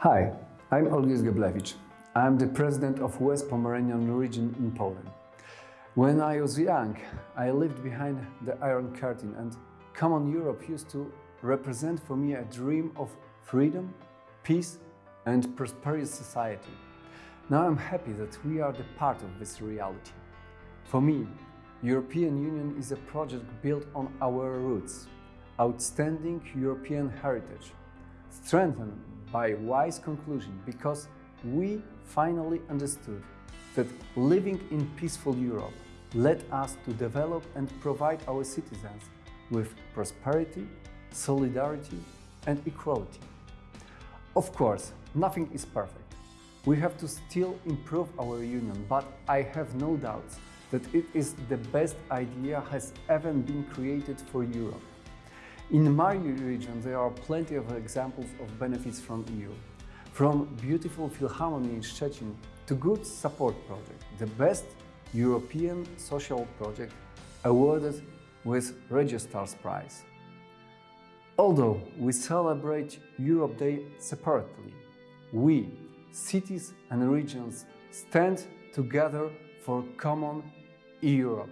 Hi, I'm Olgierd Geblewicz. I'm the president of West Pomeranian region in Poland. When I was young, I lived behind the Iron Curtain and Common Europe used to represent for me a dream of freedom, peace and prosperous society. Now I'm happy that we are the part of this reality. For me, European Union is a project built on our roots, outstanding European heritage, strengthened by wise conclusion because we finally understood that living in peaceful Europe led us to develop and provide our citizens with prosperity, solidarity and equality. Of course, nothing is perfect. We have to still improve our union, but I have no doubts that it is the best idea has ever been created for Europe. In my region, there are plenty of examples of benefits from EU. From beautiful Philharmony in Szczecin to good support project, the best European social project awarded with Regiostars Prize. Although we celebrate Europe Day separately, we, cities and regions, stand together for common Europe.